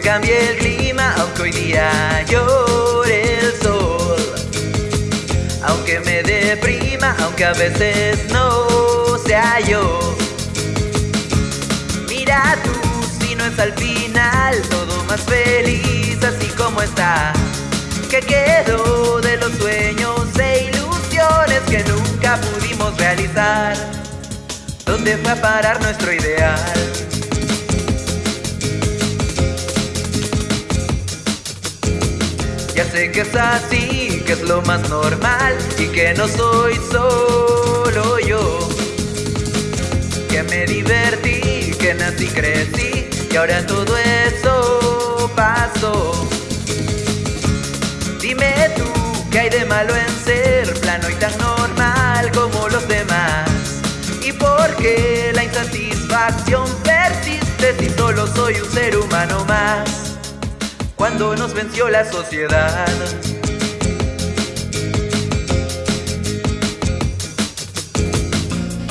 cambie el clima, aunque hoy día llore el sol. Aunque me deprima, aunque a veces no sea yo. Mira tú, si no es al final, todo más feliz, así como está. Que quedó de los sueños e ilusiones que nunca pudimos realizar. ¿Dónde fue a parar nuestro ideal? Sé que es así, que es lo más normal y que no soy solo yo. Que me divertí, que nací, crecí y ahora todo eso pasó. Dime tú, ¿qué hay de malo en ser plano y tan normal como los demás? ¿Y por qué la insatisfacción persiste si solo soy un ser humano más? Cuando nos venció la sociedad.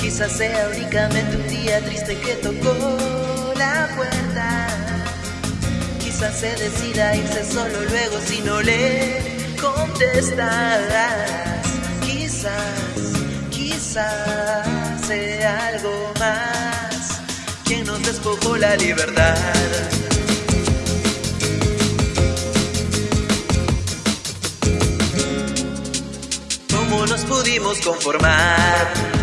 Quizás sea únicamente un día triste que tocó la puerta. Quizás se decida irse solo luego si no le contestas. Quizás, quizás sea algo más quien nos despojó la libertad. Pudimos conformar.